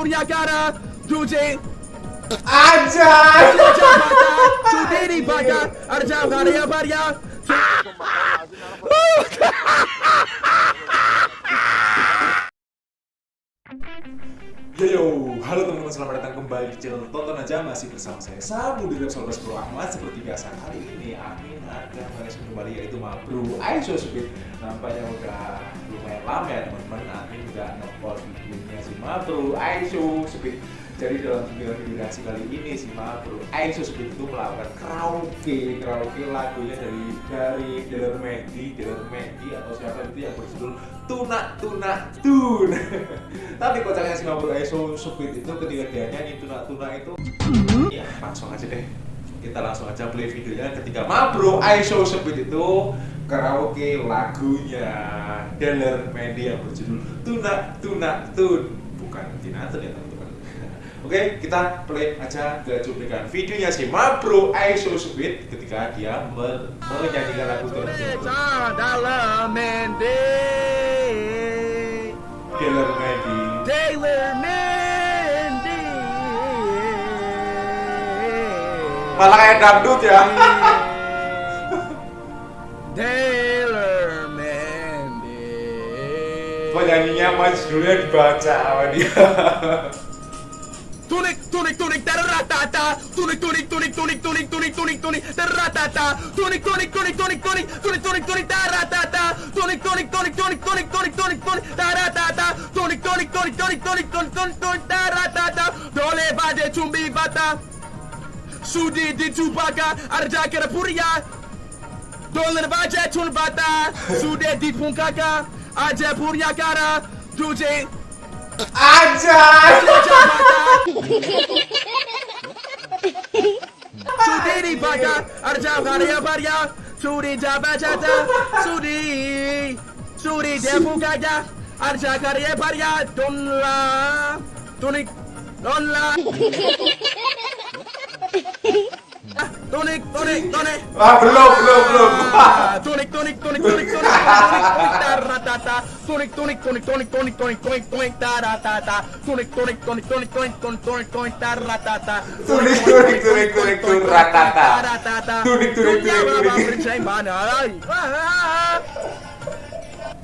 Duje, Anjay. Jabata, Sudiri Baka, Arjam Karya Barya, Yo yo, halo teman-teman selamat datang kembali di channel Tonton Aja. Masih bersama saya Samu di Repsol Bro Ahmad. Seperti biasa kali ini Amin ada manis kembali yaitu Mabru Aiso Speed nampaknya udah lumayan lama ya teman-teman. Amin udah nge-post videonya si Mabru Aiso Speed jadi dalam video durasi kali ini si Mabru Aiso Speed itu melakukan karaoke. Karaoke lagunya dari dari Dealer Medi Dealer Medi atau siapa itu yang berjudul Tuna Tuna Tun. Tapi kocaknya si Mabru Aiso Speed itu ketika dia nyanyi Tuna Tuna itu ya langsung aja deh. Kita langsung aja play videonya. Ketika Mabro Aiso Speed itu karaoke lagunya Dealer Medi yang berjudul Tuna Tuna Tun bukan Tina Tun ya teman-teman Oke, kita play aja ke cuplikan videonya si Mabro Aiso Speed ketika dia men- menyanyikan lagu Tun. Dalam Mende, Dealer Medi Taylor Mende. malah kayak dangdut ya penyanyinya mas judulnya dibaca sama dia Tunik, tunik, tunik, taratata, tunik, tunik, tunik, tunik, tunik, tunik, tunik, tunik, taratata, tunik, tunik, tunik, tunik, tunik, tunik, tunik, tunik, taratata, tunik, tunik, tunik, tunik, tunik, tunik, tunik, tunik, taratata, tunik, tunik, tunik, tunik, tunik, tunik, tunik, tunik, taratata, dole bade chumbi bata, sudi di chubaka, arja kera puria, dole bade chun bata, sude di punkaka, Aja Puryakara Duje Aja Sudiri Baka Arja Varia Varia Suri Jabajata Suri Suri Debugaya Arja Karia Varia Dunla. Tunik Dunla. Tunik, tunik, tunik. ah belum belum belum tunik, tunik, tunik, tunik, tunik, tunik, taratata. Tunik, tunik, tunik, tunik, tunik, tunik, tunik, tunik, taratata. Tunik, tunik, tunik, tunik, tunik, tunik, tunik, tunik, taratata. Tunik, tunik, tunik, tunik, ratata. taratata. Baba berjalan mana? Ay. Ah.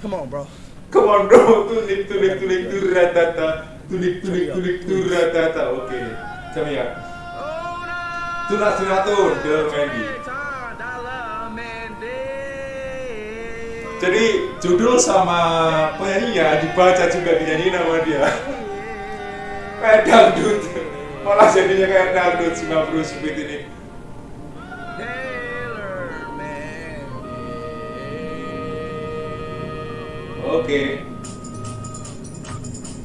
Come on, bro. Come on bro, tunik tunik tunik turatata Tunik tunik tunik turatata Oke, kami ya Tuna tuna tun, Dealer Medi Jadi judul sama penyanyinya dibaca juga dinyanyiin sama dia. Kayak dangdut. Malah jadinya kayak dangdut si Mabru Speed ini. Oke.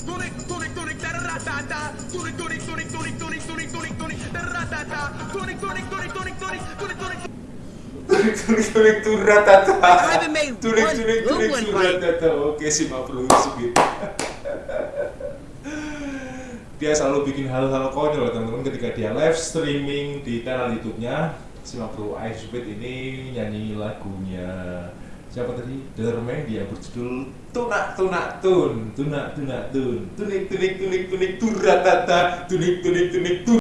Tunik, taratata. Tunik, tunik, tunik, tunik, tunik, tunik, tunik, tunik, tulik tulik turat tata tulik tulik tulik turat tata oke sih maaf lu sedikit. dia selalu bikin hal-hal konyol teman-teman ketika dia live streaming di channel YouTube-nya Simak Makro Ice ini nyanyi lagunya siapa tadi Derme dia berjudul Tunak Tunak Tun Tunak Tunak Tun Tunik Tunik Tunik Tunik Turatata Tunik Tunik Tunik Tun